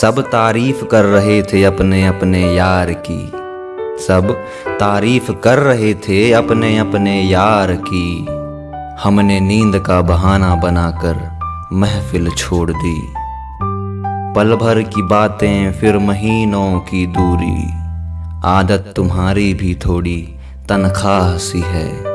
सब तारीफ़ कर रहे थे अपने अपने यार की। सब तारीफ़ कर रहे थे अपने अपने यार की। हमने नींद का बहाना बनाकर महफिल छोड़ दी। पल भर की बातें फिर महीनों की दूरी। आदत तुम्हारी भी थोड़ी तनख्वाह सी है।